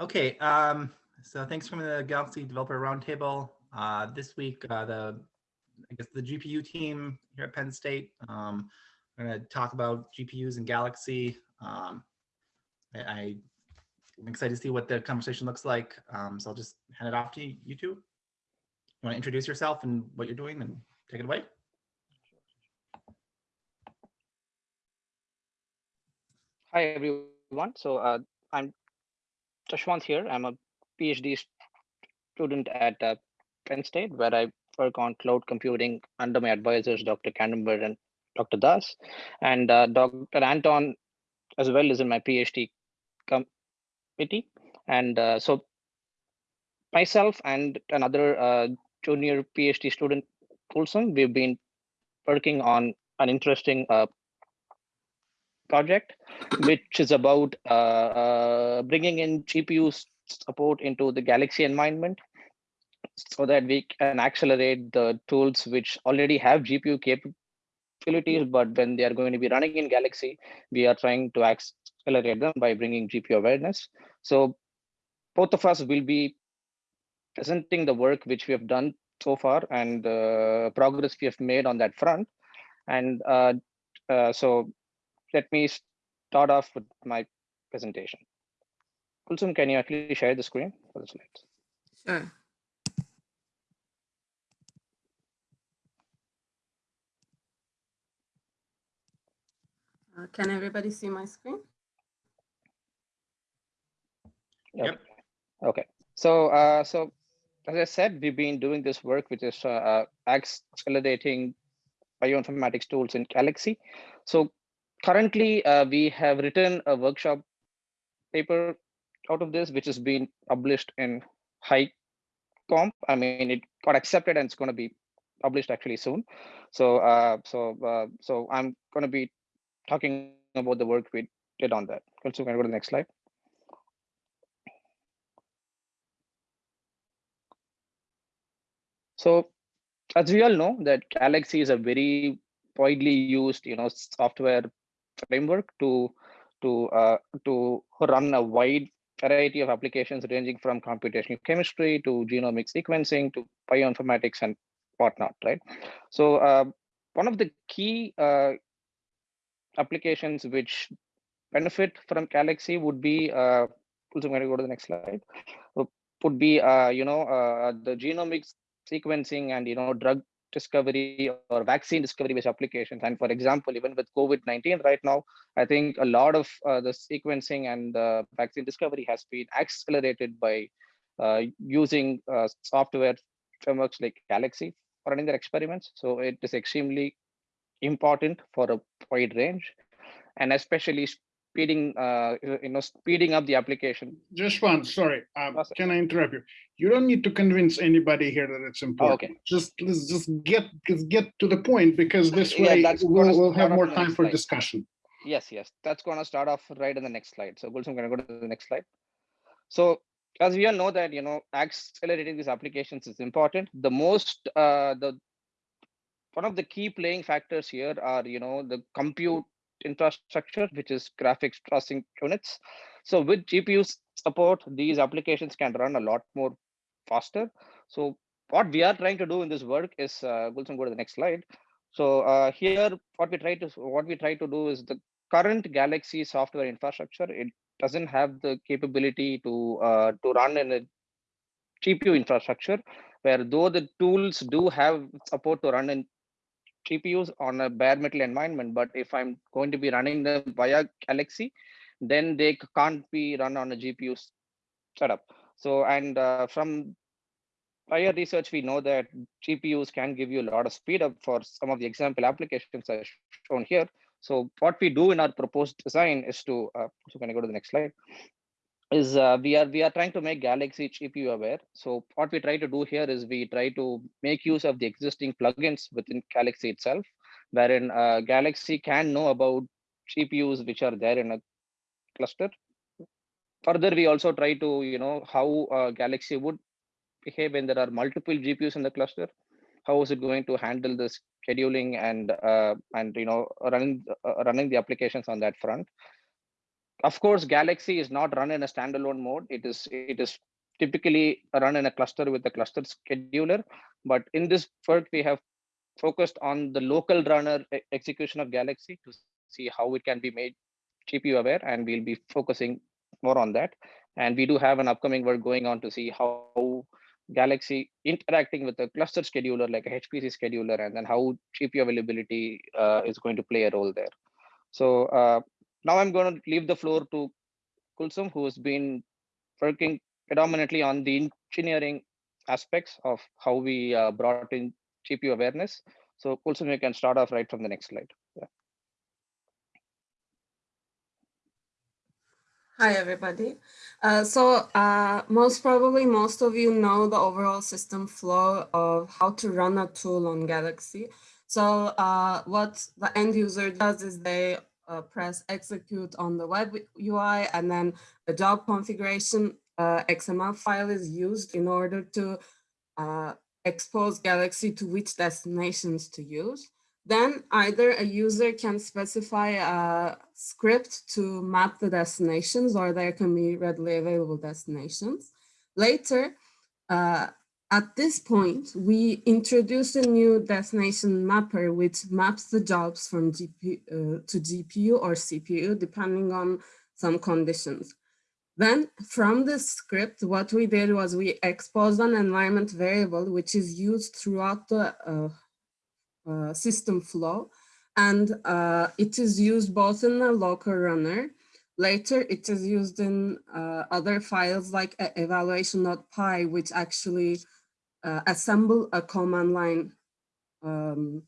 Okay, um, so thanks from the Galaxy Developer Roundtable. Uh, this week, uh, the I guess the GPU team here at Penn State. Um, we're going to talk about GPUs and Galaxy. Um, I, I, am excited to see what the conversation looks like. Um, so I'll just hand it off to you, you two. You want to introduce yourself and what you're doing and take it away? Hi, everyone. So uh, I'm Jashwant here. I'm a PhD student at uh, Penn State, where I work on cloud computing under my advisors, Dr. Kandemir and Dr. Das. And uh, Dr. Anton as well is in my PhD committee. And uh, so myself and another uh, junior PhD student, Gulsum, we've been working on an interesting uh, project, which is about uh, uh, bringing in GPU support into the Galaxy environment so that we can accelerate the tools which already have GPU capabilities, but when they are going to be running in Galaxy, we are trying to accelerate them by bringing GPU awareness. So both of us will be presenting the work which we have done so far and the progress we have made on that front. And uh, uh, so let me start off with my presentation. Gulsum, can you actually share the screen for the slides? Sure. Uh, can everybody see my screen? Yep. Okay. So, uh, so as I said, we've been doing this work, which is uh, uh accelerating bioinformatics tools in Galaxy. So currently, uh, we have written a workshop paper out of this, which has been published in High Comp. I mean, it got accepted and it's going to be published actually soon. So, uh, so, uh, so I'm going to be talking about the work we did on that. Also, can go to the next slide? So as we all know that Galaxy is a very widely used, you know, software framework to to uh, to run a wide variety of applications ranging from computational chemistry to genomic sequencing to bioinformatics and whatnot, right? So uh, one of the key uh, applications which benefit from Galaxy would be, uh, also going to go to the next slide, would be, uh, you know, uh, the genomic sequencing and, you know, drug discovery or vaccine discovery based applications. And for example, even with COVID-19 right now, I think a lot of uh, the sequencing and uh, vaccine discovery has been accelerated by uh, using uh, software frameworks like Galaxy for running their experiments. So it is extremely important for a wide range and especially speeding uh, you know speeding up the application. Just one sorry um, can i interrupt you? You don't need to convince anybody here that it's important. Oh, okay. Just let's just get get to the point because this way yeah, we'll, we'll have more time for slide. discussion. Yes yes that's going to start off right in the next slide. So i'm going to go to the next slide? So as we all know that you know accelerating these applications is important. The most uh, the one of the key playing factors here are, you know, the compute infrastructure, which is graphics processing units. So with GPU support, these applications can run a lot more faster. So what we are trying to do in this work is, uh, Gulsum, go to the next slide. So uh, here, what we try to what we try to do is the current Galaxy software infrastructure. It doesn't have the capability to uh, to run in a GPU infrastructure, where though the tools do have support to run in GPUs on a bare metal environment, but if I'm going to be running them via Galaxy, then they can't be run on a GPU setup. So, and uh, from prior research, we know that GPUs can give you a lot of speed up for some of the example applications are shown here. So what we do in our proposed design is to, uh, so can I go to the next slide? Is uh, we are we are trying to make Galaxy GPU aware. So what we try to do here is we try to make use of the existing plugins within Galaxy itself, wherein uh, Galaxy can know about GPUs which are there in a cluster. Further, we also try to you know how uh, Galaxy would behave when there are multiple GPUs in the cluster. How is it going to handle the scheduling and uh, and you know running uh, running the applications on that front? Of course, Galaxy is not run in a standalone mode. It is it is typically run in a cluster with a cluster scheduler. But in this work, we have focused on the local runner execution of Galaxy to see how it can be made GPU aware, and we'll be focusing more on that. And we do have an upcoming work going on to see how Galaxy interacting with a cluster scheduler like a HPC scheduler, and then how GPU availability uh, is going to play a role there. So uh, now I'm going to leave the floor to Gulsum, who's been working predominantly on the engineering aspects of how we uh, brought in GPU awareness. So Gulsum, you can start off right from the next slide. Hi, everybody. Uh, so uh, most probably most of you know the overall system flow of how to run a tool on Galaxy. So uh, what the end user does is they uh, press execute on the web UI and then the job configuration uh, XML file is used in order to uh, expose Galaxy to which destinations to use. Then either a user can specify a script to map the destinations or there can be readily available destinations. Later, uh, at this point, we introduce a new destination mapper which maps the jobs from GPU uh, to GPU or CPU depending on some conditions. Then from this script, what we did was we exposed an environment variable, which is used throughout the uh, uh, system flow. And uh, it is used both in the local runner. Later, it is used in uh, other files like evaluation.py, which actually uh, assemble a command line, um,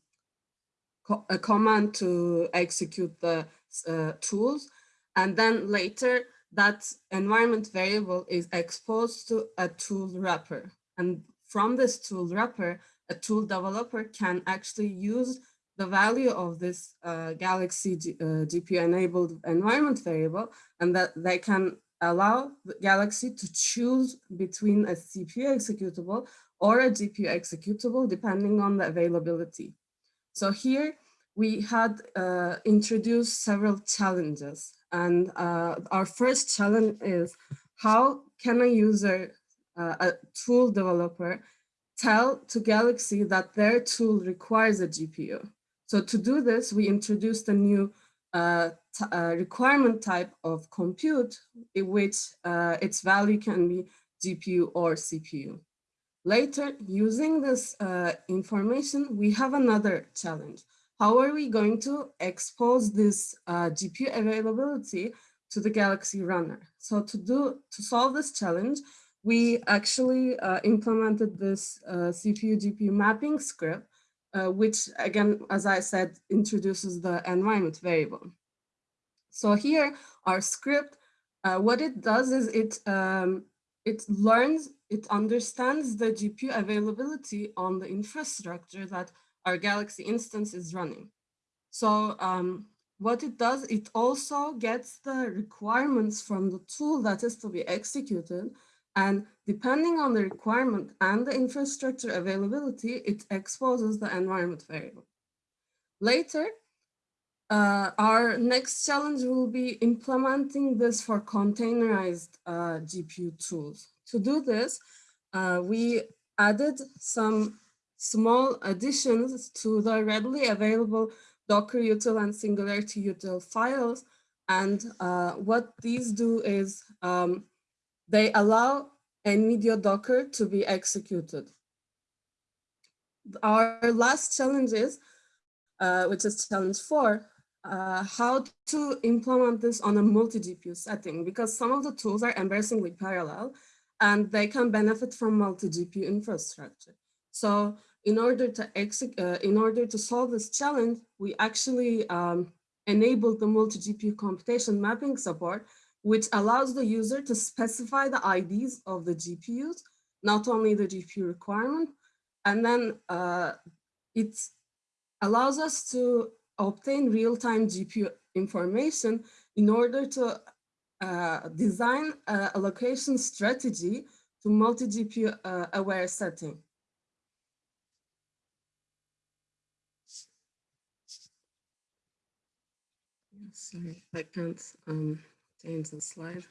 co a command to execute the uh, tools. And then later, that environment variable is exposed to a tool wrapper. And from this tool wrapper, a tool developer can actually use the value of this uh, Galaxy uh, GPU enabled environment variable and that they can allow the Galaxy to choose between a CPU executable or a GPU executable depending on the availability. So here we had uh, introduced several challenges and uh, our first challenge is how can a user, uh, a tool developer, tell to Galaxy that their tool requires a GPU. So to do this, we introduced a new uh, uh, requirement type of compute in which uh, its value can be GPU or CPU. Later, using this uh, information, we have another challenge how are we going to expose this uh, GPU availability to the Galaxy Runner? So to do to solve this challenge, we actually uh, implemented this uh, CPU GPU mapping script, uh, which again, as I said, introduces the environment variable. So here, our script, uh, what it does is it um, it learns, it understands the GPU availability on the infrastructure that our Galaxy instance is running. So um, what it does, it also gets the requirements from the tool that is to be executed. And depending on the requirement and the infrastructure availability, it exposes the environment variable. Later, uh, our next challenge will be implementing this for containerized uh, GPU tools. To do this, uh, we added some small additions to the readily available Docker util and Singularity util files. And uh, what these do is um, they allow NVIDIA Docker to be executed. Our last challenge is, uh, which is challenge four, uh, how to implement this on a multi-GPU setting, because some of the tools are embarrassingly parallel and they can benefit from multi-GPU infrastructure. So in order to uh, in order to solve this challenge, we actually um, enabled the multi-GPU computation mapping support, which allows the user to specify the IDs of the GPUs, not only the GPU requirement, and then uh, it allows us to obtain real-time GPU information in order to uh, design a allocation strategy to multi-GPU uh, aware setting. Sorry, I can't um, change the slide.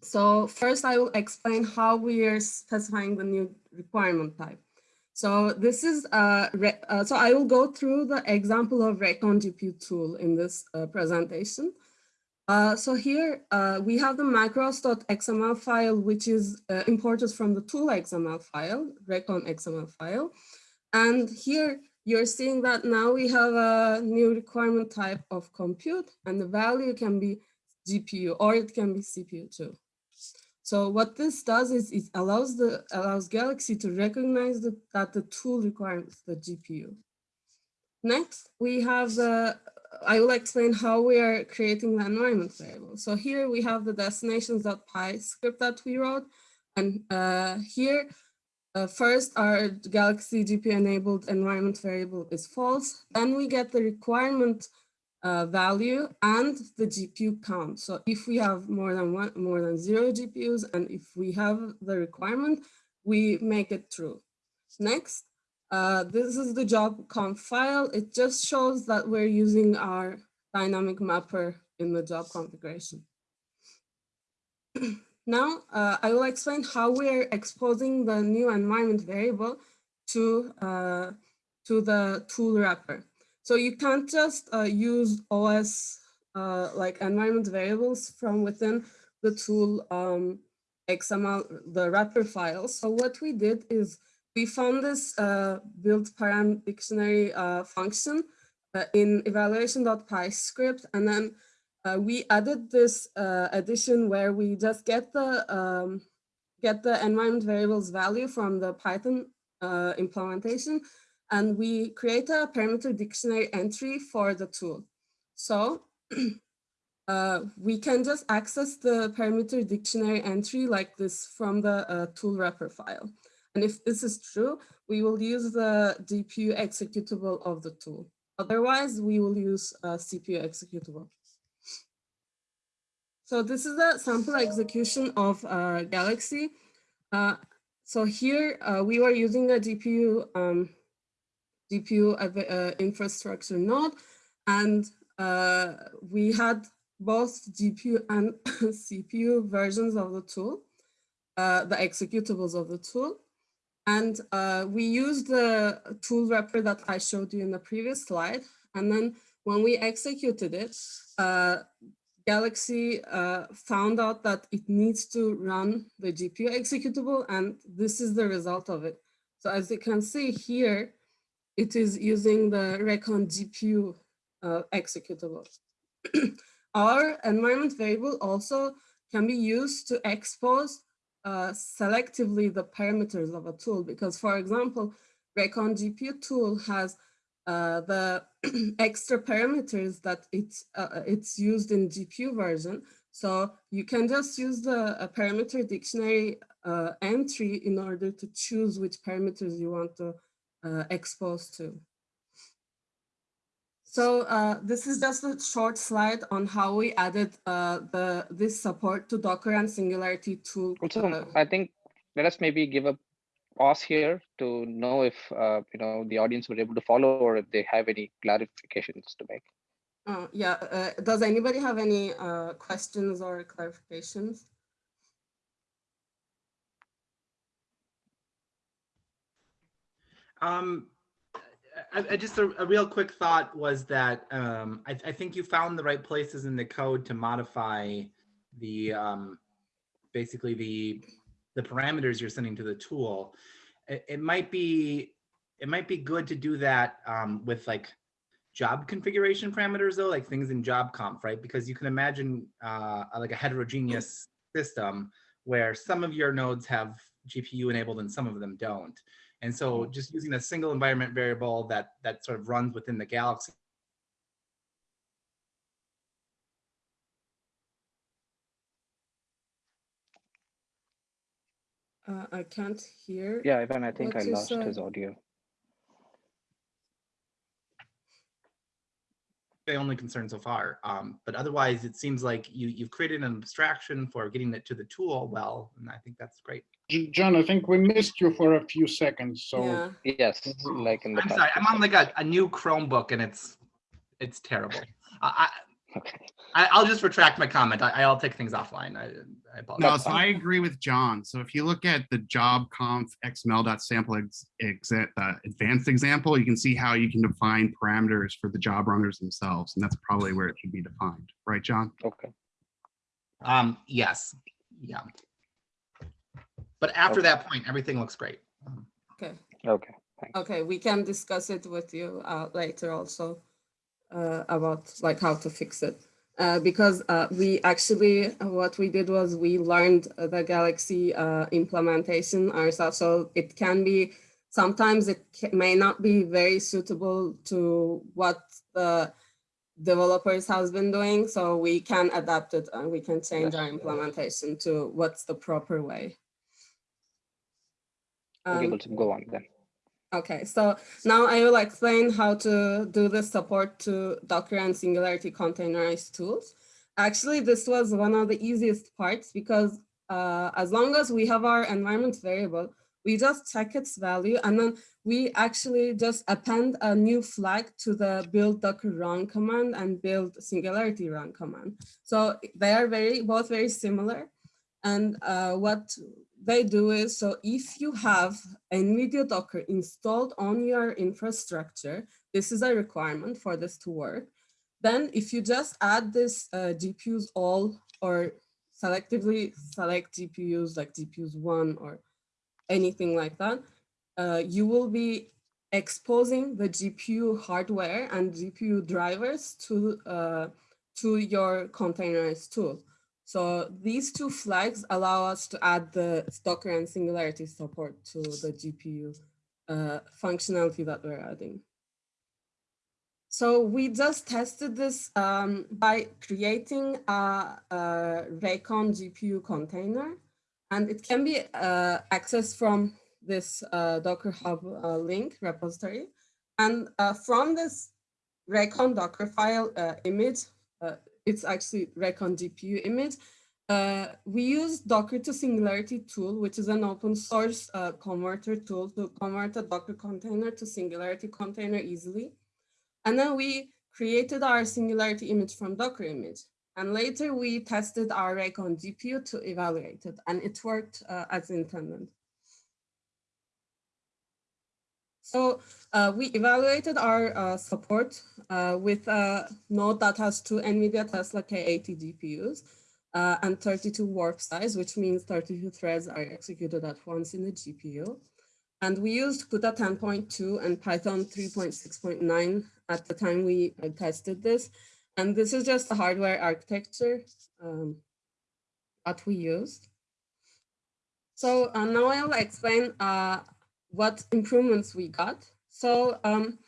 So first I will explain how we are specifying the new requirement type. So this is, uh, uh, so I will go through the example of Racon GPU tool in this uh, presentation. Uh, so here uh, we have the macros.xml file, which is uh, imported from the tool XML file, Racon XML file. And here you're seeing that now we have a new requirement type of compute and the value can be GPU or it can be CPU too. So what this does is it allows the allows Galaxy to recognize the, that the tool requires the GPU. Next, we have the, I will explain how we are creating the environment variable. So here we have the destinations.py script that we wrote. And uh, here, uh, first our Galaxy GPU enabled environment variable is false. Then we get the requirement uh, value and the GPU count. So if we have more than one, more than zero GPUs, and if we have the requirement, we make it true. Next, uh, this is the job conf file. It just shows that we're using our dynamic mapper in the job configuration. now, uh, I will explain how we're exposing the new environment variable to, uh, to the tool wrapper. So you can't just uh, use OS uh, like environment variables from within the tool um, XML, the wrapper file. So what we did is we found this uh, build param dictionary uh, function uh, in evaluation.py script, and then uh, we added this addition where we just get the um, get the environment variables value from the Python implementation and we create a parameter dictionary entry for the tool. So uh, we can just access the parameter dictionary entry like this from the uh, tool wrapper file. And if this is true, we will use the GPU executable of the tool. Otherwise, we will use a CPU executable. So this is a sample execution of uh, Galaxy. Uh, so here uh, we were using a GPU um, GPU uh, infrastructure node. And uh, we had both GPU and CPU versions of the tool, uh, the executables of the tool. And uh, we used the tool wrapper that I showed you in the previous slide. And then when we executed it, uh, Galaxy uh, found out that it needs to run the GPU executable, and this is the result of it. So as you can see here, it is using the Racon GPU uh, executable. Our environment variable also can be used to expose uh, selectively the parameters of a tool because, for example, Racon GPU tool has uh, the extra parameters that it's, uh, it's used in GPU version. So you can just use the parameter dictionary uh, entry in order to choose which parameters you want to uh, exposed to. So uh, this is just a short slide on how we added uh, the this support to Docker and Singularity tool. Also, uh, I think let us maybe give a pause here to know if uh, you know the audience were able to follow or if they have any clarifications to make. Uh, yeah, does anybody have any questions or clarifications? Um, I, I just a, a, real quick thought was that um, I, I, think you found the right places in the code to modify the um, basically the the parameters you're sending to the tool. It, it might be it might be good to do that um, with like job configuration parameters though, like things in job conf, right? Because you can imagine uh, like a heterogeneous system where some of your nodes have GPU enabled and some of them don't. And so mm-hmm. just using a single environment variable that, that sort of runs within the Galaxy Uh, I can't hear. Yeah, Ivan, I think I lost his audio. The only concern so far. Um, but otherwise, it seems like you, you've created an abstraction for getting it to the tool well, and I think that's great. John, I think we missed you for a few seconds. So yeah. yes, like in the. I'm sorry, I'm on like a, a new Chromebook, and it's it's terrible. I Okay. I, I'll just retract my comment. I, I'll take things offline. I, I apologize. No, so I agree with John. So if you look at the job conf xml.sample ex, exa- uh, advanced example, you can see how you can define parameters for the job runners themselves. And that's probably where it should be defined, right, John? Okay. Um, yes, yeah. But after Okay. that point, everything looks great. Um, Okay, Okay. Thanks. okay, we can discuss it with you uh, later also about like how to fix it. Uh, because uh, we actually, uh, what we did was we learned uh, the Galaxy uh, implementation ourselves. So it can be, sometimes it may not be very suitable to what the developers has been doing. So we can adapt it and we can change our implementation to what's the proper way. Um, Gulsum, go on then. Okay, so now I will explain how to do the support to Docker and Singularity containerized tools. Actually, this was one of the easiest parts because uh, as long as we have our environment variable, we just check its value and then we actually just append a new flag to the build docker run command and build singularity run command. So they are very both very similar. And uh, what they do is, so if you have NVIDIA Docker installed on your infrastructure, this is a requirement for this to work. Then if you just add this uh, GPUs all or selectively select GPUs like GPUs one or anything like that, uh, you will be exposing the GPU hardware and GPU drivers to, uh, to your containerized tool. So these two flags allow us to add the Docker and Singularity support to the GPU uh, functionality that we're adding. So we just tested this um, by creating a, a Racon GPU container, and it can be uh, accessed from this uh, Docker Hub uh, link repository. And uh, from this Racon Docker file uh, image, it's actually Racon GPU image. Uh, we use Docker to Singularity tool, which is an open source uh, converter tool to convert a Docker container to Singularity container easily. And then we created our Singularity image from Docker image. And later we tested our Racon GPU to evaluate it, and it worked uh, as intended. So uh, we evaluated our uh, support uh, with a node that has two NVIDIA Tesla K80 GPUs uh, and 32 warp size, which means 32 threads are executed at once in the GPU. And we used CUDA 10.2 and Python 3.6.9 at the time we uh, tested this. And this is just the hardware architecture um, that we used. So uh, now I'll explain uh, what improvements we got. So um,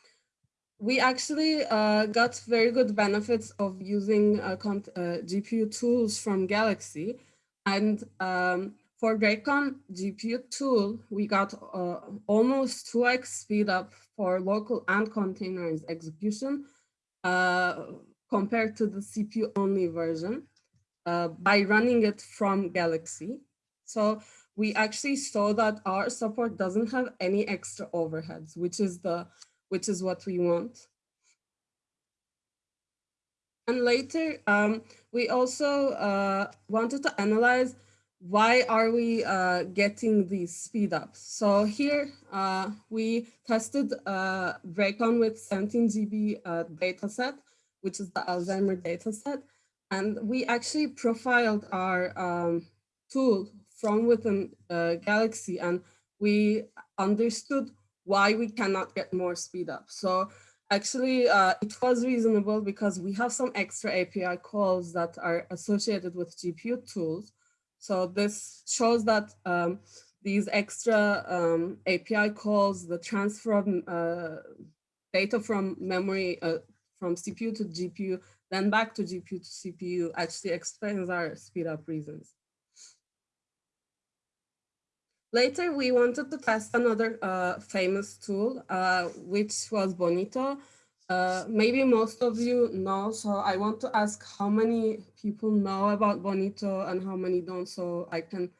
we actually uh, got very good benefits of using uh, uh, GPU tools from Galaxy. And um, for Racon GPU tool, we got uh, almost 2x speed up for local and containerized execution uh, compared to the CPU only version uh, by running it from Galaxy. So we actually saw that our support doesn't have any extra overheads, which is the which is what we want. And later, um, we also uh, wanted to analyze why are we uh, getting these speed ups. So here uh, we tested uh, with 17 GB uh, data set, which is the Alzheimer data set. And we actually profiled our um, tool from within uh, Galaxy and we understood why we cannot get more speed up. So actually uh, it was reasonable because we have some extra API calls that are associated with GPU tools. So this shows that um, these extra um, API calls, the transfer of uh, data from memory, uh, from CPU to GPU, then back to GPU to CPU actually explains our speed up reasons. Later, we wanted to test another uh, famous tool, uh, which was Bonito. Uh, maybe most of you know, so I want to ask how many people know about Bonito and how many don't, so I can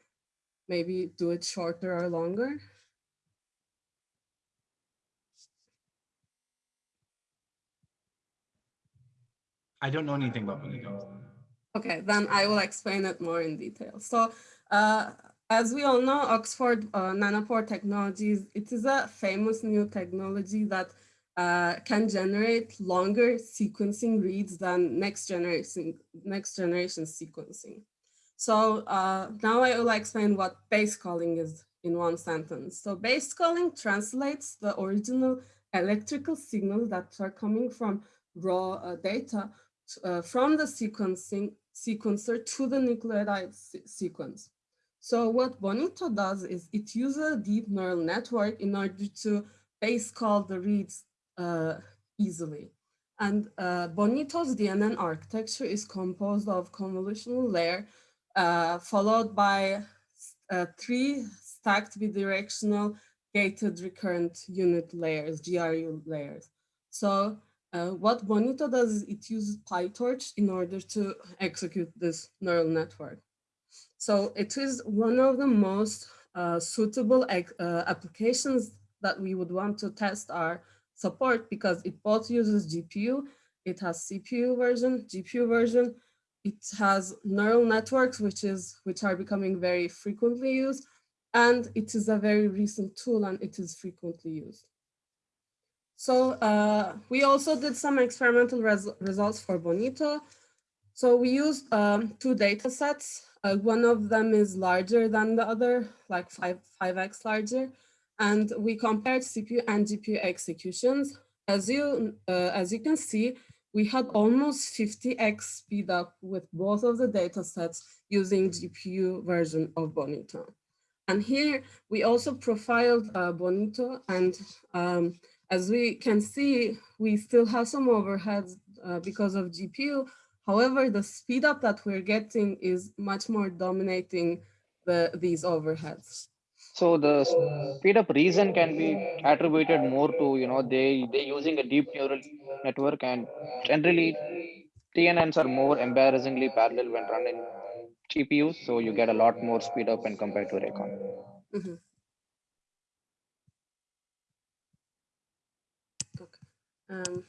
maybe do it shorter or longer. I don't know anything about Bonito. Okay, then I will explain it more in detail. So uh, as we all know, Oxford uh, nanopore technologies, it is a famous new technology that uh, can generate longer sequencing reads than next generation, next generation sequencing. So uh, now I will explain what base calling is in one sentence. So base calling translates the original electrical signals that are coming from raw uh, data uh, from the sequencing sequencer to the nucleotide se sequence. So what Bonito does is it uses a deep neural network in order to base call the reads uh, easily. And uh, Bonito's DNN architecture is composed of convolutional layer uh, followed by uh, three stacked bidirectional gated recurrent unit layers, GRU layers. So uh, what Bonito does is it uses PyTorch in order to execute this neural network. So it is one of the most uh, suitable uh, applications that we would want to test our support because it both uses GPU, it has CPU version, GPU version, it has neural networks, which is which are becoming very frequently used, and it is a very recent tool and it is frequently used. So uh, we also did some experimental res results for Bonito. So we used um, two data sets. Uh, one of them is larger than the other, like five, 5x larger. And we compared CPU and GPU executions. As you, uh, as you can see, we had almost 50x speed up with both of the data sets using GPU version of Bonito. And here we also profiled uh, Bonito and um, as we can see, we still have some overheads uh, because of GPU. However, the speed up that we're getting is much more dominating the, these overheads. So the speed up reason can be attributed more to, you know, they, they using a deep neural network and generally DNNs are more embarrassingly parallel when run in GPUs. So you get a lot more speed up when compared to Racon. Mm -hmm. Um,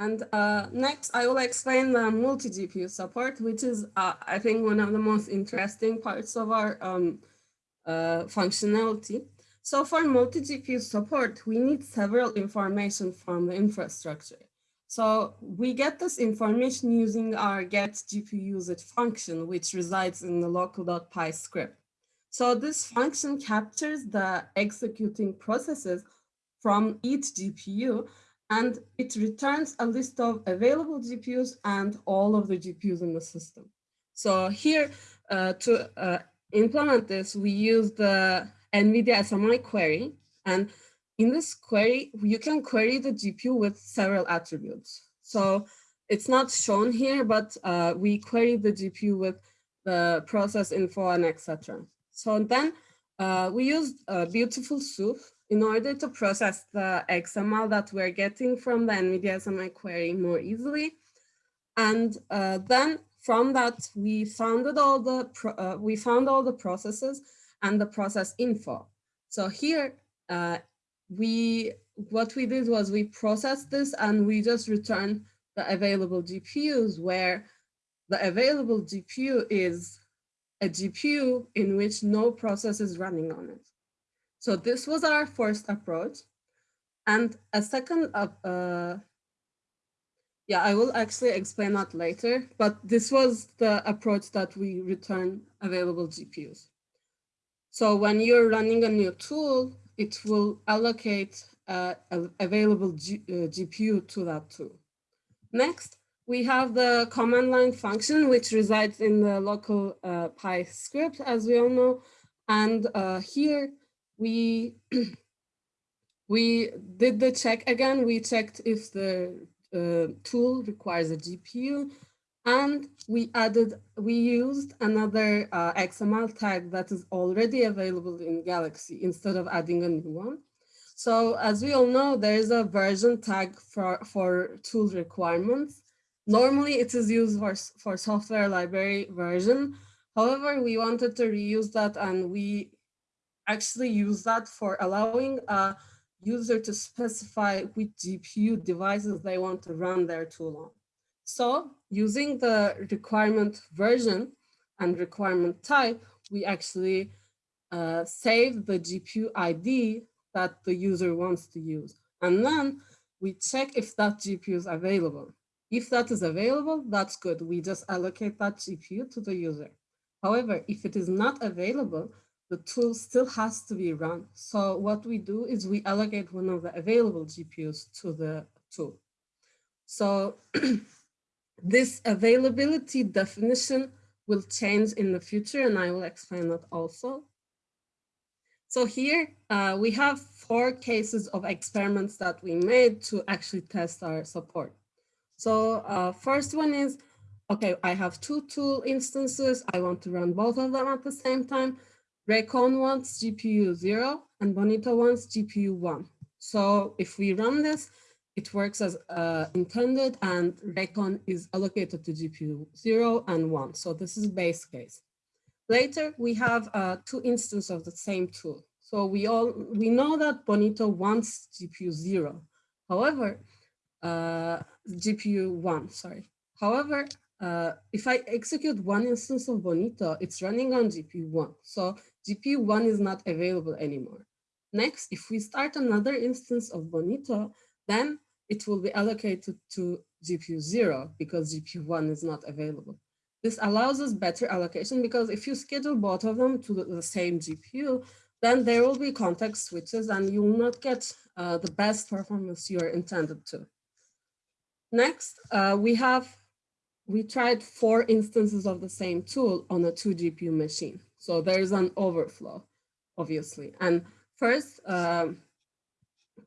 and uh, next, I will explain the multi-GPU support, which is, uh, I think, one of the most interesting parts of our um, uh, functionality. So for multi-GPU support, we need several information from the infrastructure. So we get this information using our get GPU usage function, which resides in the local.py script. So this function captures the executing processes from each GPU and it returns a list of available GPUs and all of the GPUs in the system. So here uh, to uh, implement this, we use the NVIDIA SMI query. And in this query, you can query the GPU with several attributes. So it's not shown here, but uh, we query the GPU with the process info and etc. So then uh, we used a beautiful soup in order to process the XML that we're getting from the NVIDIA SMI query more easily. And uh, then from that, we founded all the uh, we found all the processes and the process info. So here, uh, we what we did was we processed this and we just returned the available GPUs where the available GPU is a GPU in which no process is running on it. So this was our first approach. And a second, uh, yeah, I will actually explain that later, but this was the approach that we return available GPUs. So when you're running a new tool, it will allocate uh, available G, uh, GPU to that tool. Next, we have the command line function, which resides in the local uh, Py script, as we all know. And uh, here we we did the check again. We checked if the uh, tool requires a GPU and we added, we used another uh, XML tag that is already available in Galaxy instead of adding a new one. So as we all know, there is a version tag for, for tool requirements. Normally it is used for, for software library version. However, we wanted to reuse that and we actually use that for allowing a user to specify which GPU devices they want to run their tool on. So using the requirement version and requirement type, we actually uh, save the GPU ID that the user wants to use. And then we check if that GPU is available. If that is available, that's good. We just allocate that GPU to the user. However, if it is not available, the tool still has to be run. So what we do is we allocate one of the available GPUs to the tool. So this availability definition will change in the future and I will explain that also. So here uh, we have four cases of experiments that we made to actually test our support. So uh, first one is, okay, I have two tool instances. I want to run both of them at the same time. Racon wants GPU zero and Bonito wants GPU one. So if we run this, it works as uh, intended and Racon is allocated to GPU zero and one. So this is base case. Later, we have uh, two instances of the same tool. So we all we know that Bonito wants GPU zero. However, uh, GPU one, sorry. However, uh, if I execute one instance of Bonito, it's running on GPU one. So GPU one is not available anymore. Next, if we start another instance of Bonito, then it will be allocated to GPU zero because GPU one is not available. This allows us better allocation because if you schedule both of them to the, the same GPU, then there will be context switches and you will not get uh, the best performance you are intended to. Next, uh, we have, we tried four instances of the same tool on a two GPU machine. So there is an overflow, obviously. And first, um,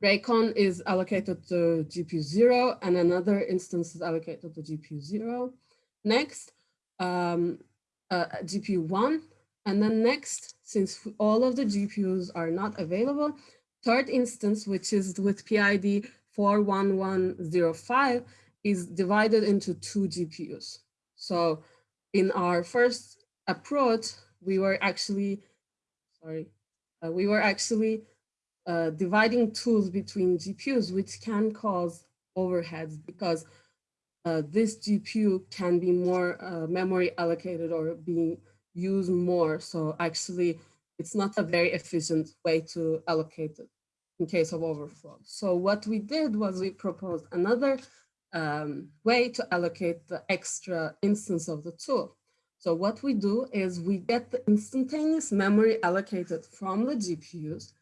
Racon is allocated to GPU zero and another instance is allocated to GPU zero. Next, um, uh, GPU one. And then next, since all of the GPUs are not available, third instance, which is with PID 41105 is divided into two GPUs. So in our first approach, we were actually, sorry, uh, we were actually uh, dividing tools between GPUs, which can cause overheads because uh, this GPU can be more uh, memory allocated or being used more. So actually, it's not a very efficient way to allocate it in case of overflow. So what we did was we proposed another um, way to allocate the extra instance of the tool. So what we do is we get the instantaneous memory allocated from the GPUs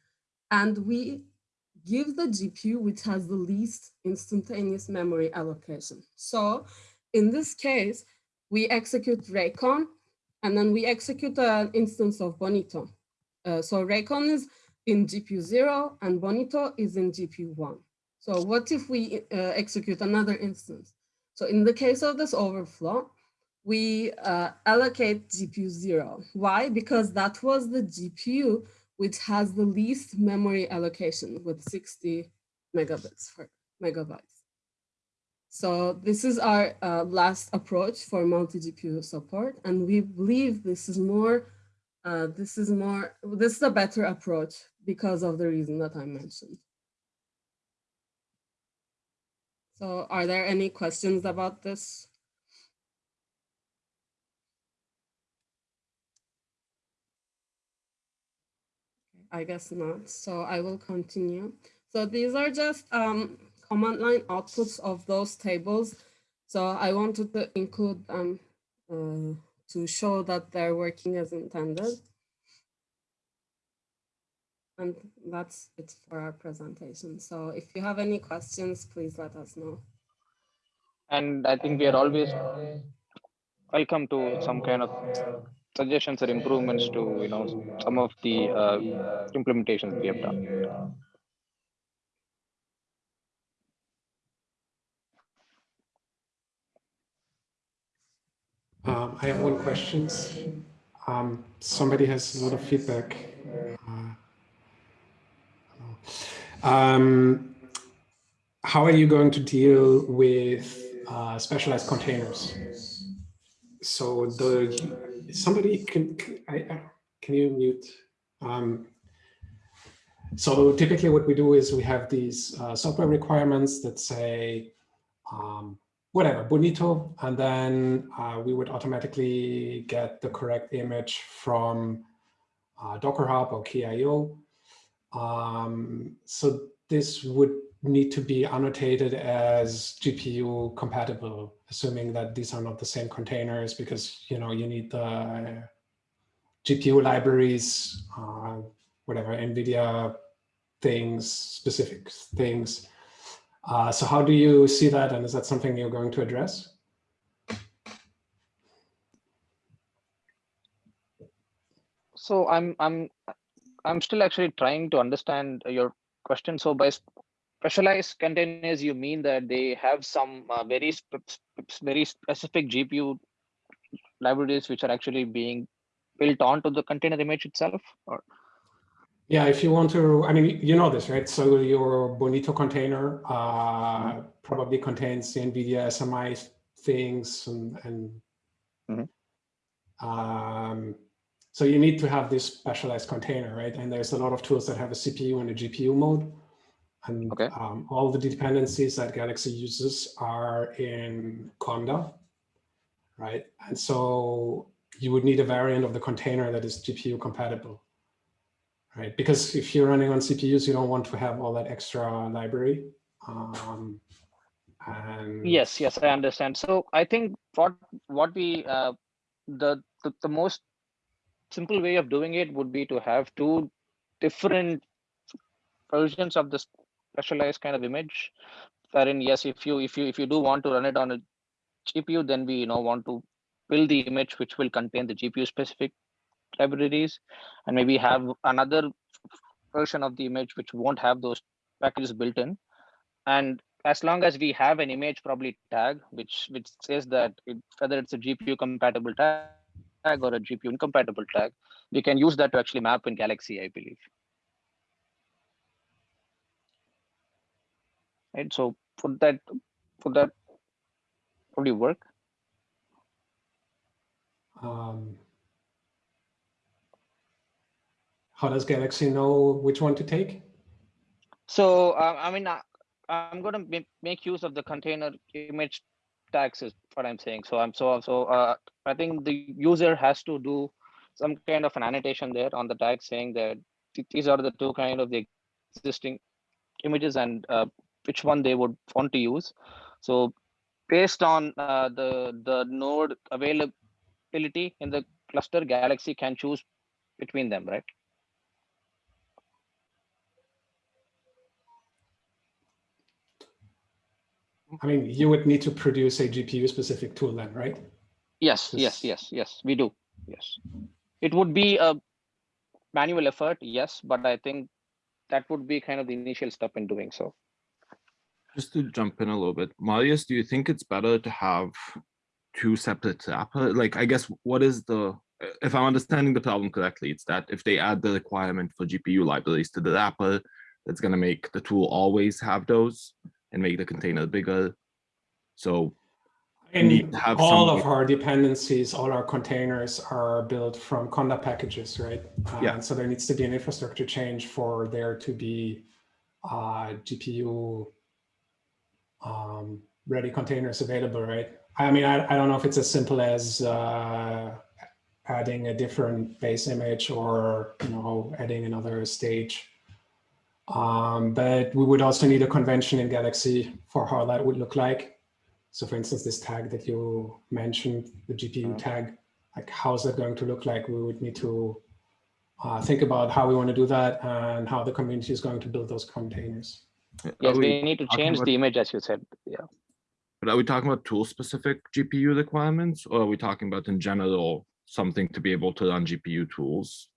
and we give the GPU which has the least instantaneous memory allocation. So in this case, we execute Racon and then we execute an instance of Bonito. Uh, so Racon is in GPU zero and Bonito is in GPU one. So what if we uh, execute another instance? So in the case of this overflow, we uh, allocate GPU zero. Why? Because that was the GPU which has the least memory allocation with 60 megabits megabytes. So this is our uh, last approach for multi-GPU support. And we believe this is more uh, this is more, this is a better approach because of the reason that I mentioned. So are there any questions about this? I guess not. So I will continue. So these are just um, command line outputs of those tables. So I wanted to include um, uh, to show that they're working as intended. And that's it for our presentation. So if you have any questions, please let us know. And I think we are always welcome to some kind of suggestions or improvements to, you know, some of the uh, implementations we have done. Um, I have one question. Um, somebody has a lot of feedback. Uh, um, how are you going to deal with uh, specialized containers? So the somebody can I, can you mute? Um, So typically what we do is we have these uh, software requirements that say, um, whatever, Bonito, and then uh, we would automatically get the correct image from uh, Docker Hub or Quay.io. Um, so this would need to be annotated as GPU compatible, assuming that these are not the same containers because you know you need the GPU libraries, uh, whatever NVIDIA things, specific things. Uh, so how do you see that? And is that something you're going to address? So I'm I'm I'm still actually trying to understand your question. So by specialized containers, you mean that they have some uh, very very specific GPU libraries which are actually being built onto the container image itself? Or yeah, if you want to, I mean, you know this, right? So your Bonito container uh, probably contains the NVIDIA SMI things and, and mm -hmm. um, so you need to have this specialized container, right? And there's a lot of tools that have a CPU and a GPU mode. And okay. um, all the dependencies that Galaxy uses are in Conda, right? And so you would need a variant of the container that is GPU compatible, right? Because if you're running on CPUs, you don't want to have all that extra library. Um, and yes, yes, I understand. So I think what what we uh, the, the the most simple way of doing it would be to have two different versions of this specialized kind of image wherein yes if you if you if you do want to run it on a gpu then we you know want to build the image which will contain the gpu specific libraries. And maybe have another version of the image which won't have those packages built in. And as long as we have an image probably tag which which says that it, whether it's a gpu compatible tag tag or a GPU incompatible tag, we can use that to actually map in Galaxy, I believe. Right. So for that, for that, how do you work? Um, how does Galaxy know which one to take? So uh, I mean, I, I'm going to make use of the container image tags is what I'm saying. So I'm so so uh, I think the user has to do some kind of an annotation there on the tag saying that these are the two kind of the existing images and uh, which one they would want to use. So based on uh, the the node availability in the cluster, Galaxy can choose between them, right? I mean, you would need to produce a GPU specific tool then, right? Yes, yes, yes, yes, we do. Yes. It would be a manual effort, yes, but I think that would be kind of the initial step in doing so. Just to jump in a little bit, Marius, do you think it's better to have two separate wrapper? Like, I guess, what is the, if I'm understanding the problem correctly, it's that if they add the requirement for GPU libraries to the wrapper, that's going to make the tool always have those and make the container bigger. So and all of our dependencies, all our containers are built from Conda packages, right? Yeah. So there needs to be an infrastructure change for there to be uh, GPU um, ready containers available, right? I mean, I, I don't know if it's as simple as uh, adding a different base image or, you know, adding another stage um, but we would also need a convention in Galaxy for how that would look like. So for instance, this tag that you mentioned, the GPU mm-hmm. tag, like how's that going to look like? We would need to uh, think about how we want to do that and how the community is going to build those containers. Yes, we, we need to change about, the image as you said, yeah. But are we talking about tool specific GPU requirements or are we talking about in general something to be able to run GPU tools?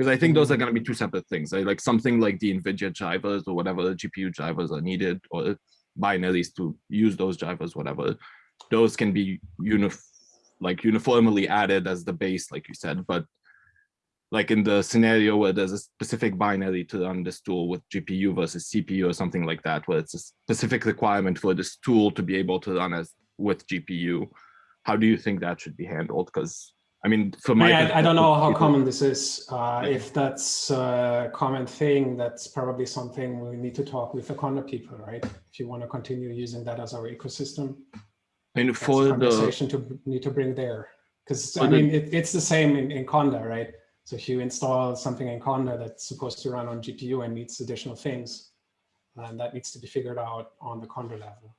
Because I think those are mm-hmm. going to be two separate things. Right? Like something like the NVIDIA drivers or whatever the GPU drivers are needed or binaries to use those drivers, whatever. Those can be unif like uniformly added as the base, like you said. But like in the scenario where there's a specific binary to run this tool with GPU versus CPU or something like that, where it's a specific requirement for this tool to be able to run as with GPU, how do you think that should be handled? Because I mean, for my. I, I don't know how common this is. Uh, if that's a common thing, that's probably something we need to talk with the Conda people, right? If you want to continue using that as our ecosystem, that's for a the, conversation to need to bring there. Because I the- mean, it, it's the same in, in Conda, right? So if you install something in Conda that's supposed to run on GPU and needs additional things, and that needs to be figured out on the Conda level.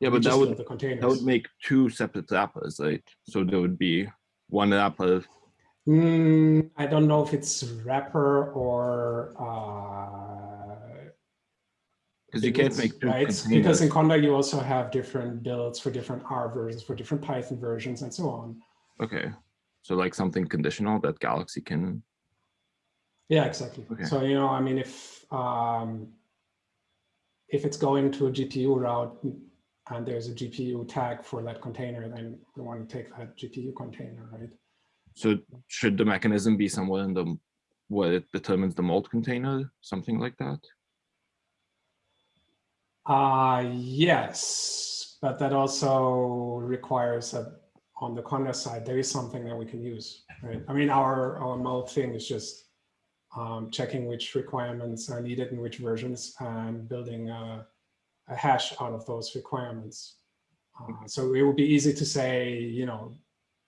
yeah, but that would, the that would make two separate wrappers, right? So there would be one wrapper Mm, I don't know if it's wrapper or uh, because you can't make right? Because in Conda you also have different builds for different R versions, for different Python versions, and so on. Okay, so like something conditional that Galaxy can, Yeah, exactly. Okay. So you know, I mean, if um, if it's going to a GPU route and there's a GPU tag for that container, then we want to take that GPU container, right? so should the mechanism be somewhere in the, where it determines the mulled container, something like that? Uh, yes, but that also requires that on the Conda side, there is something that we can use, right? I mean, our, our mulled thing is just um, checking which requirements are needed in which versions and building a, a hash out of those requirements. Uh, so it would be easy to say, you know,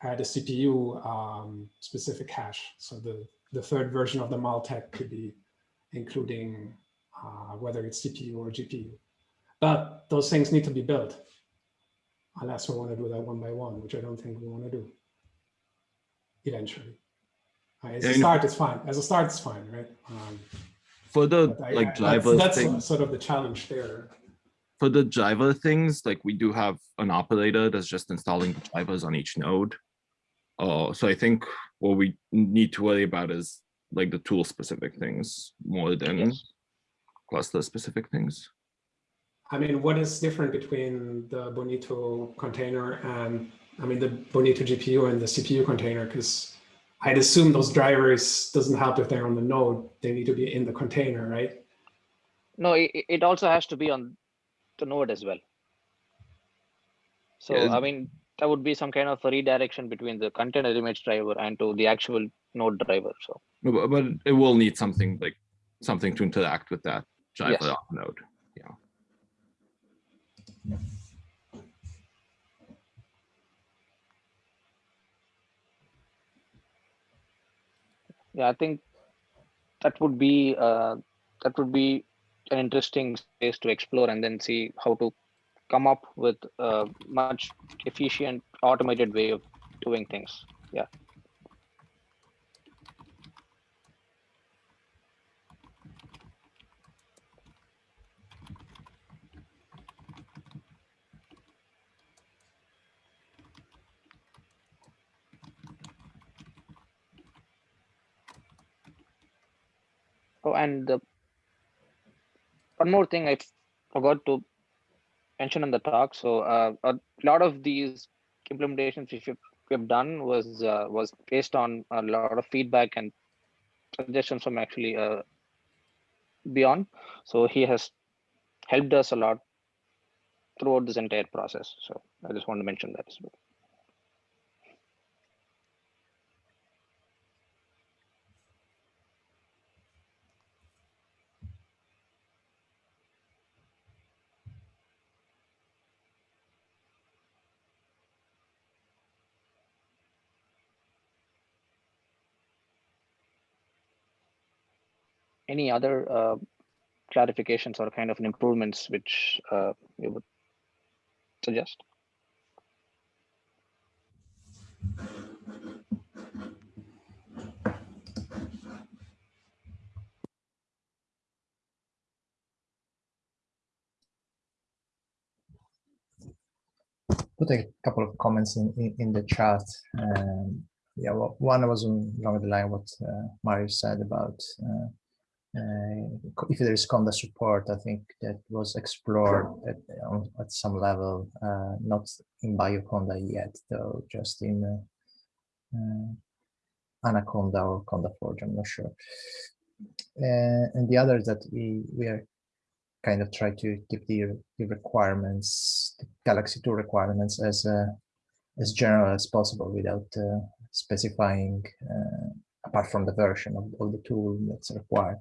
add a CPU um, specific hash. So the, the third version of the Maltech could be including uh, whether it's CPU or GPU. But those things need to be built. Unless we want to do that one by one, which I don't think we want to do. Eventually. Uh, as Yeah, a know- start, it's fine. As a start, it's fine, right? Um, For the I- I- like that's, driver that's sort of the challenge there. For the driver things, like we do have an operator that's just installing the drivers on each node. Oh, so I think what we need to worry about is like the tool specific things more than Yes. cluster specific things. I mean, what is different between the Bonito container and, I mean, the Bonito GPU and the CPU container? Because I'd assume those drivers doesn't help if they're on the node. They need to be in the container, right? No, it, it also has to be on the it as well. So, Yeah. I mean, that would be some kind of a redirection between the container image driver and to the actual node driver. So, But, but it will need something like something to interact with that driver Yes. node. Yeah. yeah, I think that would be uh, that would be an interesting space to explore and then see how to come up with a much efficient automated way of doing things. Yeah. Oh, and the one more thing I forgot to mention in the talk. So uh, a lot of these implementations which we've, done was uh, was based on a lot of feedback and suggestions from actually uh, Björn. So he has helped us a lot throughout this entire process. So I just want to mention that as well. Any other uh, clarifications or kind of improvements which uh, you would suggest? put a couple of comments in, in, in the chat. Um, yeah, well, one was along the line what uh, Marius said about uh, if there is Conda support. I think that was explored at, on, at some level, uh, not in BioConda yet, though, just in uh, uh, Anaconda or Conda Forge. I'm not sure. Uh, and the other is that we, we are kind of try to keep the, the requirements, the Galaxy 2 requirements as uh, as general as possible without uh, specifying uh, apart from the version of, of the tool that's required.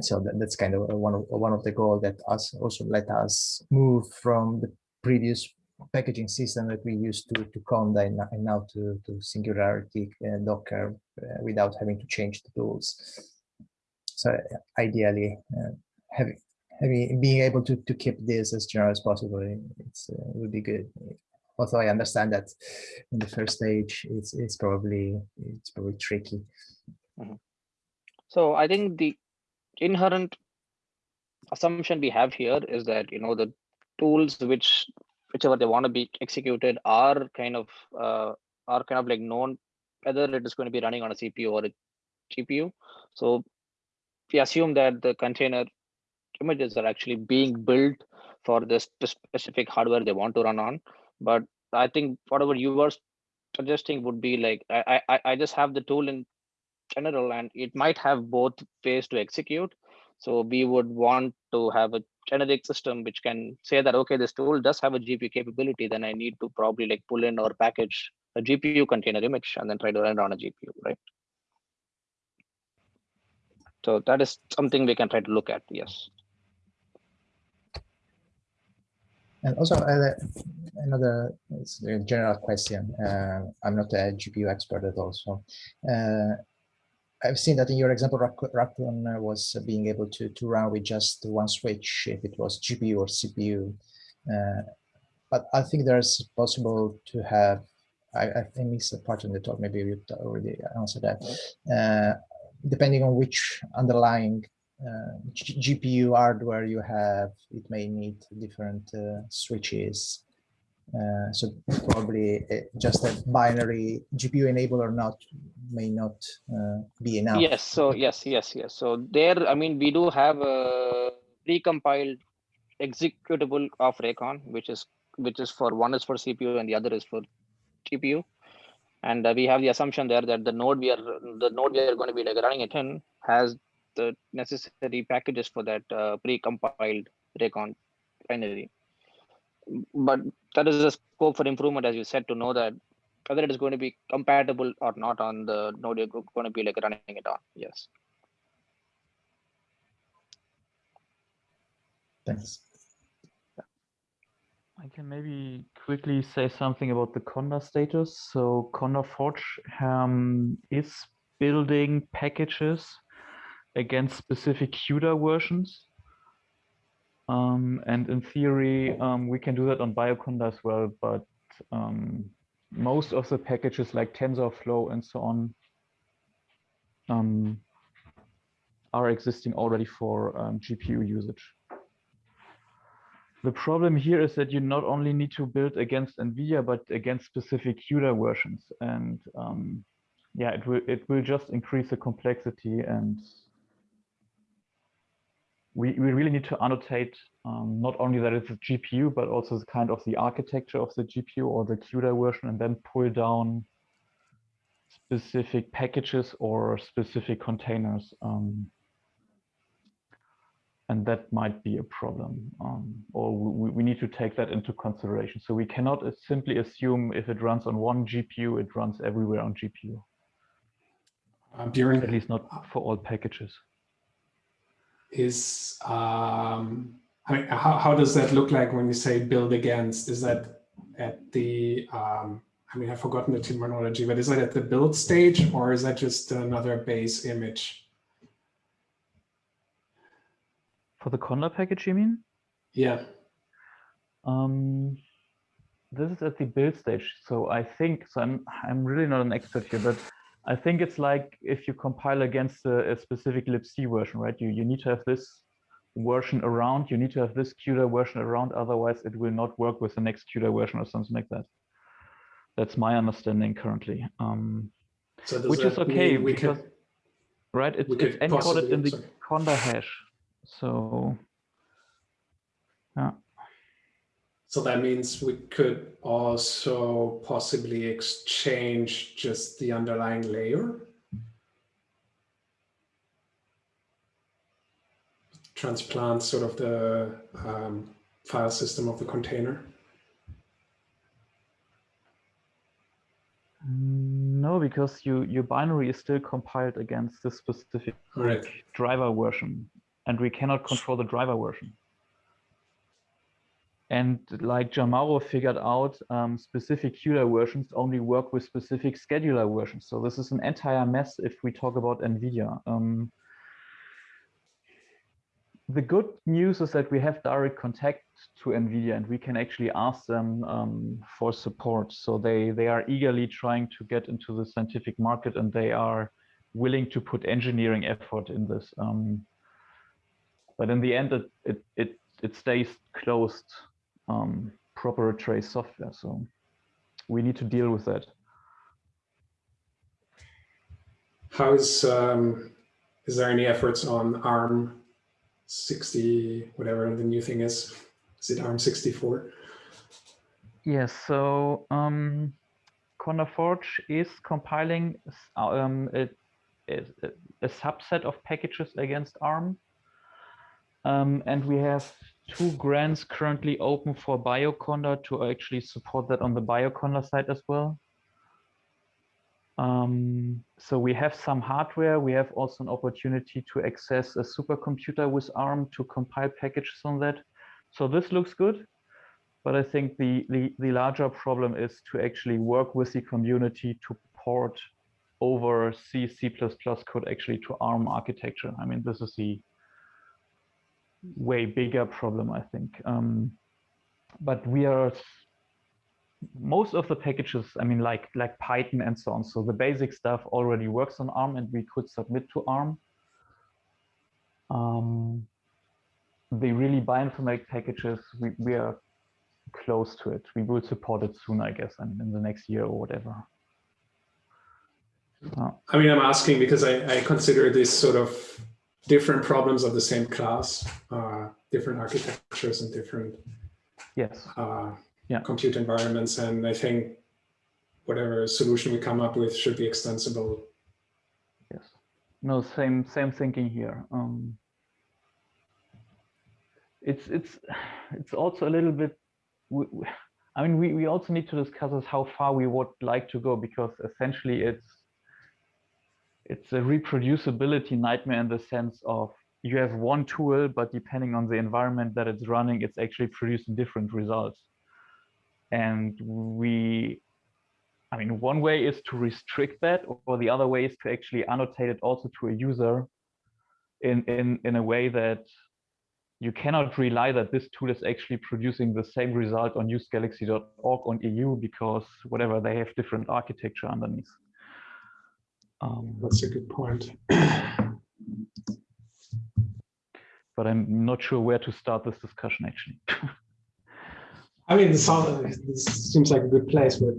So that, that's kind of one of one of the goals that us also let us move from the previous packaging system that we used to to Conda and, now to to Singularity uh, Docker uh, without having to change the tools. So ideally, uh, having having being able to to keep this as general as possible, it's uh, would be good. Although I understand that in the first stage, it's it's probably it's probably tricky. Mm -hmm. So I think the inherent assumption we have here is that you know the tools which whichever they want to be executed are kind of uh, are kind of like known whether it is going to be running on a CPU or a GPU. So we assume that the container images are actually being built for this specific hardware they want to run on. But I think whatever you were suggesting would be like I I, I just have the tool in general and it might have both ways to execute. So we would want to have a generic system which can say that, okay, this tool does have a GPU capability, then I need to probably like pull in or package a GPU container image and then try to run on a GPU, right? So that is something we can try to look at, yes. And also uh, another general question. Uh, I'm not a GPU expert at all, so uh, I've seen that in your example, Racon was being able to, to run with just one switch if it was GPU or CPU. Uh, but I think there's possible to have, I, I missed a part in the talk, maybe you already answered that. Uh, depending on which underlying GPU hardware you have, it may need different uh, switches uh, so probably uh, just a binary GPU enable or not may not uh, be enough. Yes. So yes, yes, yes. So there, I mean, we do have a precompiled executable of Racon, which is which is for one is for CPU and the other is for GPU. And uh, we have the assumption there that the node we are the node we are going to be like running it in has the necessary packages for that uh, precompiled Racon binary but that is a scope for improvement, as you said, to know that whether it is going to be compatible or not on the node you're going to be like running it on. Yes. Thanks. I can maybe quickly say something about the Conda status. So Conda Forge um, is building packages against specific CUDA versions. Um, and in theory, um, we can do that on Bioconda as well, but um, most of the packages like TensorFlow and so on um, are existing already for um, GPU usage. The problem here is that you not only need to build against NVIDIA, but against specific CUDA versions. And um, yeah, it will, it will just increase the complexity and we, we really need to annotate um, not only that it's a GPU, but also the kind of the architecture of the GPU or the CUDA version, and then pull down specific packages or specific containers. Um, and that might be a problem, um, or we, we, need to take that into consideration. So we cannot simply assume if it runs on one GPU, it runs everywhere on GPU. Um, during, At least not for all packages is, um, I mean, how, how does that look like when you say build against? Is that at the, um, I mean, I've forgotten the terminology, but is that at the build stage or is that just another base image? For the Conda package, you mean? Yeah. Um, this is at the build stage. So I think, so I'm, I'm really not an expert here, but I think it's like if you compile against a, a, specific libc version, right? You, you need to have this version around, you need to have this CUDA version around, otherwise it will not work with the next CUDA version or something like that. That's my understanding currently. Um, so which is okay because, could, right, it's, it's encoded in the sorry. Conda hash. So, yeah. So that means we could also possibly exchange just the underlying layer. Transplant sort of the um, file system of the container. No, because you your binary is still compiled against this specific right. driver version, and we cannot control the driver version. And like Gianmauro figured out, um, specific CUDA versions only work with specific scheduler versions. So this is an entire mess if we talk about NVIDIA. Um, the good news is that we have direct contact to NVIDIA and we can actually ask them um, for support. So they, they are eagerly trying to get into the scientific market and they are willing to put engineering effort in this. Um, but in the end, it, it, it, it stays closed um, trace software. So we need to deal with that. How is, um, is there any efforts on ARM 60, whatever the new thing is? Is it ARM 64? Yes, so um, CondaForge is compiling um, a, a, a, subset of packages against ARM. Um, and we have two grants currently open for Bioconda to actually support that on the Bioconda side as well. Um, so we have some hardware. We have also an opportunity to access a supercomputer with ARM to compile packages on that. So this looks good. But I think the, the, the larger problem is to actually work with the community to port over C, C++ code actually to ARM architecture. I mean, this is the way bigger problem, I think. Um, but we are most of the packages, I mean, like like Python and so on. So the basic stuff already works on ARM, and we could submit to ARM. Um, the really bioinformatic packages, we, we are close to it. We will support it soon, I guess, and in the next year or whatever. I mean, I'm asking because I, I consider this sort of different problems of the same class, uh, different architectures and different yes. Uh, yeah. compute environments. And I think whatever solution we come up with should be extensible. Yes. No, same same thinking here. Um, it's it's it's also a little bit. I mean, we we also need to discuss how far we would like to go because essentially it's it's a reproducibility nightmare in the sense of you have one tool, but depending on the environment that it's running, it's actually producing different results. And we, I mean, one way is to restrict that, or the other way is to actually annotate it also to a user in, in, in a way that you cannot rely that this tool is actually producing the same result on usegalaxy.org on EU because whatever, they have different architecture underneath. Um, That's a good point. but I'm not sure where to start this discussion actually. I mean, this, sounds, this seems like a good place, but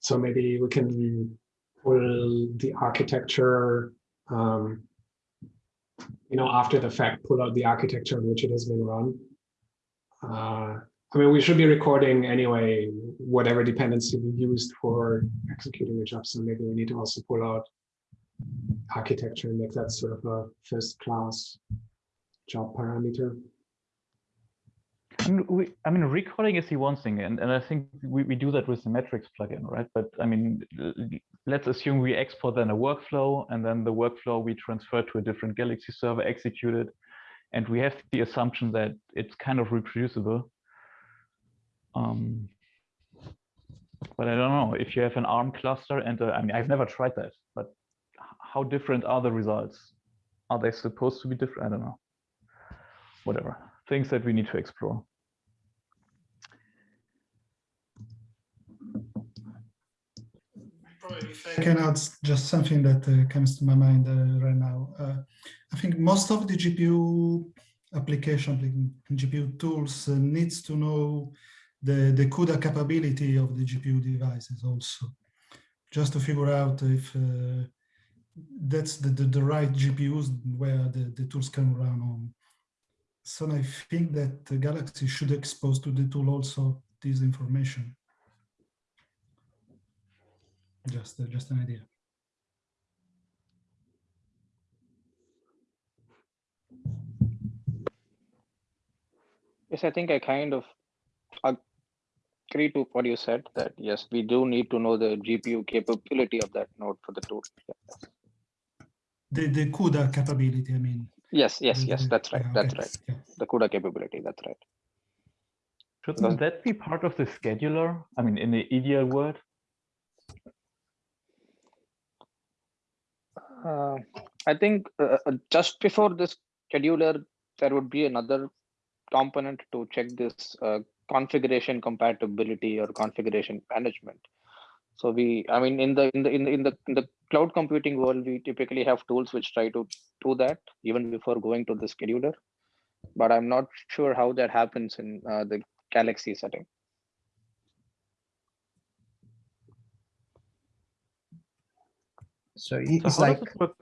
so maybe we can pull the architecture, um, you know, after the fact, pull out the architecture in which it has been run. Uh, I mean, we should be recording anyway, whatever dependency we used for executing the job. So maybe we need to also pull out architecture and make that sort of a first class job parameter. I mean, we, I mean, recording is the one thing, and, and I think we, we do that with the metrics plugin, right? But I mean, let's assume we export then a workflow, and then the workflow we transfer to a different Galaxy server, execute it, and we have the assumption that it's kind of reproducible. Um, but I don't know if you have an ARM cluster, and uh, I mean, I've never tried that, but how different are the results? Are they supposed to be different? I don't know. Whatever. Things that we need to explore. I can add just something that uh, comes to my mind uh, right now. Uh, I think most of the GPU application, GPU tools uh, needs to know the, the CUDA capability of the GPU devices also, just to figure out if uh, that's the, the, the, right GPUs where the, the tools can run on. So I think that Galaxy should expose to the tool also this information. Just, uh, just an idea. Yes, I think I kind of agree to what you said that yes, we do need to know the GPU capability of that node for the tool. Yeah. The the CUDA capability, I mean. Yes, yes, the- yes, that's right. yeah, That's okay, right. yeah. The CUDA capability, that's right. Shouldn't that be part of the scheduler? I mean, in the ideal world, Uh, I think uh, uh, just before this scheduler, there would be another component to check this uh, configuration compatibility or configuration management. So we, I mean, in the in the in the in the in the cloud computing world, we typically have tools which try to do that even before going to the scheduler. But I'm not sure how that happens in uh, the Galaxy setting. So it- So it's how like does it work?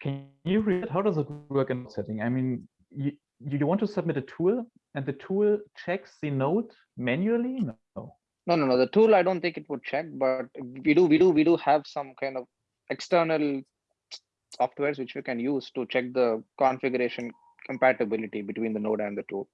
Can you read how does it work in setting? I mean, you you want to submit a tool and the tool checks the node manually? No. No, no, no. The tool, I don't think it would check, but we do, we do, we do have some kind of external softwares which we can use to check the configuration compatibility between the node and the tool.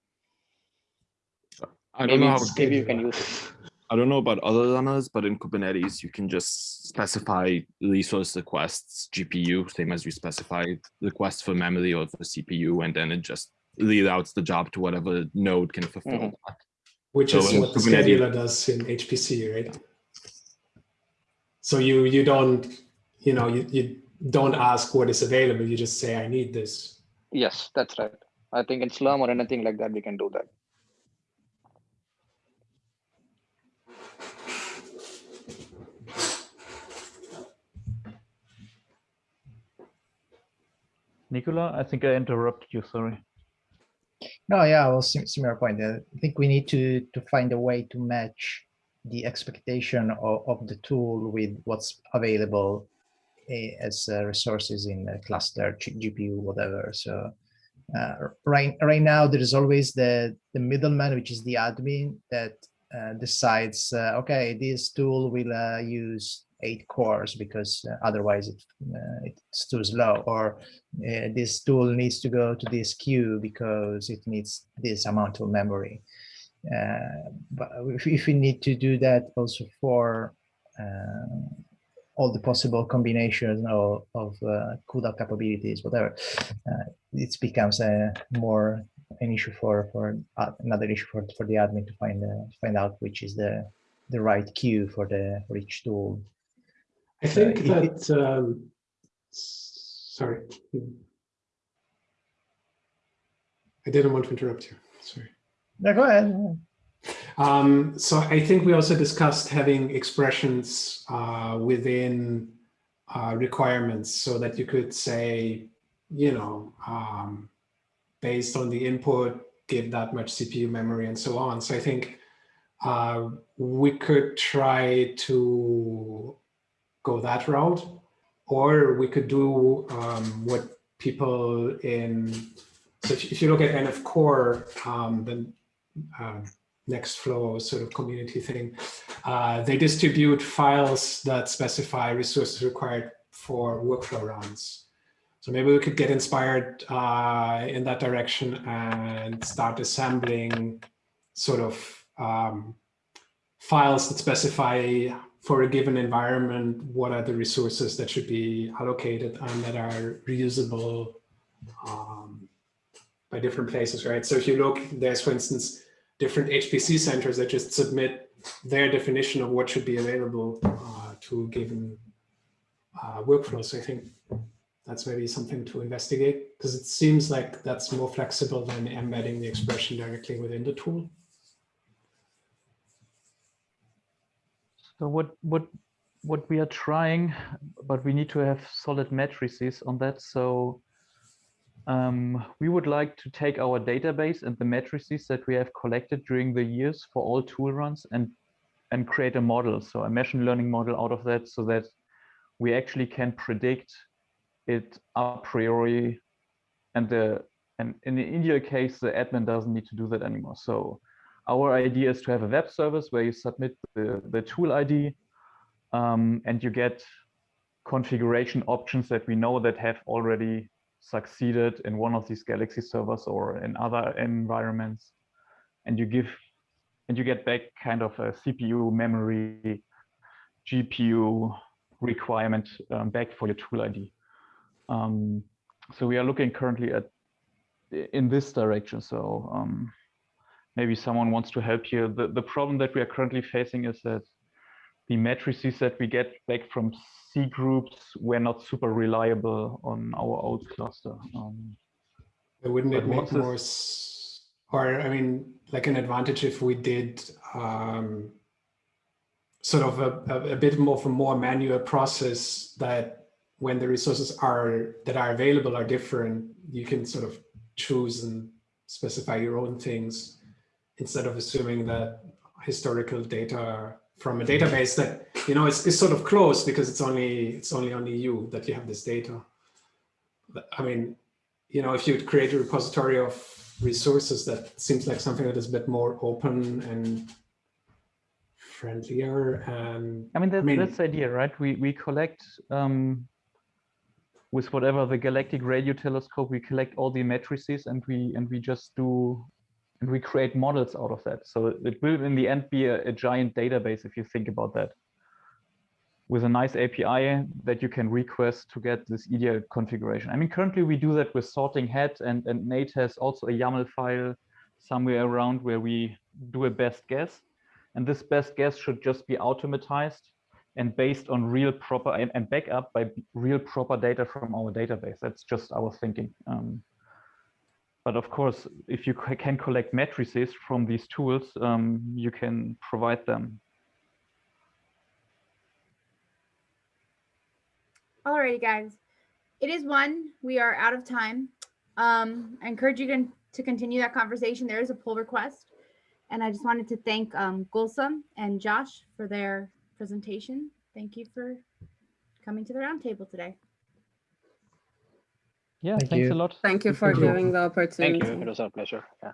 I don't Maybe, know how it's- maybe you can use it. I don't know about other runners, but in Kubernetes, you can just specify resource requests GPU, same as you specified requests for memory or for CPU, and then it just reroutes the job to whatever node can fulfill Mhm. that. which So is what the Kubernetes- scheduler does in HPC, right? So you you don't you know you, you don't ask what is available. You just say I need this. Yes, that's right. I think in Slurm or anything like that, we can do that. Nicola, I think I interrupted you, sorry. No, yeah, well, sim- similar point. Uh, I think we need to to find a way to match the expectation of, of the tool with what's available eh, as uh, resources in the cluster, GPU, whatever. So uh, right right now there is always the the middleman, which is the admin that uh, decides. Uh, okay, this tool will uh, use eight cores because uh, otherwise it uh, it's too slow, or uh, this tool needs to go to this queue because it needs this amount of memory. But if, if we need to do that also for all the possible combinations of, of uh, CUDA capabilities, whatever, uh, it becomes a more an issue for for uh, another issue for for the admin to find uh, find out which is the the right queue for the for each tool. I think if it- that um, sorry. I didn't want to interrupt you. Sorry. No, go ahead. Um, so I think we also discussed having expressions uh, within uh, requirements so that you could say, you know, um, based on the input, give that much CPU memory and so on. So I think uh, we could try to go that route, or we could do um, what people in, so if, you look at nf-core, um, um, Nextflow sort of community thing. Uh, they distribute files that specify resources required for workflow runs. So maybe we could get inspired uh, in that direction and start assembling sort of um, files that specify for a given environment what are the resources that should be allocated and that are reusable um, by different places, right? So if you look, there's for instance, different HPC centers that just submit their definition of what should be available uh, to given uh, workflow. So I think that's maybe something to investigate because it seems like that's more flexible than embedding the expression directly within the tool. So what what what we are trying, but we need to have solid matrices on that. So um, we would like to take our database and the matrices that we have collected during the years for all tool runs and and create a model, so a machine learning model out of that, so that we actually can predict it a priori. And the and in the ideal case, the admin doesn't need to do that anymore. So our idea is to have a web service where you submit the, the tool ID um, and you get configuration options that we know that have already succeeded in one of these Galaxy servers or in other environments. and you give and you get back kind of a CPU memory, GPU requirement um, back for your tool ID. Um, so we are looking currently at in this direction. So um, maybe someone wants to help here. The, the problem that we are currently facing is that the matrices that we get back from cgroups were not super reliable on our old cluster. Um, Wouldn't it make more, or I mean, like an advantage if we did um, sort of a, a, a bit more of a more manual process that when the resources are that are available are different, you can sort of choose and specify your own things instead of assuming that historical data from a database that you know it's, it's sort of closed because it's only it's only on EU that you have this data. But, I mean, you know, if you create a repository of resources, that seems like something that is a bit more open and friendlier. And I mean, that, mean- that's the idea, right? We we collect um, with whatever the galactic radio telescope, we collect all the matrices and we and we just do and we create models out of that. So it will in the end be a, a giant database if you think about that. With a nice API that you can request to get this ideal configuration. I mean, currently we do that with Sorting Hat and, and Nate has also a YAML file somewhere around where we do a best guess. And this best guess should just be automatized and based on real proper and, and back up by real proper data from our database. That's just our thinking. Um, but of course, if you can collect matrices from these tools, um, you can provide them. Alrighty, guys. It is one. We are out of time. Um, I encourage you to, continue that conversation. There is a pull request. And I just wanted to thank um, Gulsum and Josh for their presentation. Thank you for coming to the roundtable today. Yeah, Thank thanks you. a lot. Thank you Thank for you. giving the Thank opportunity. you. It was our pleasure. Yeah.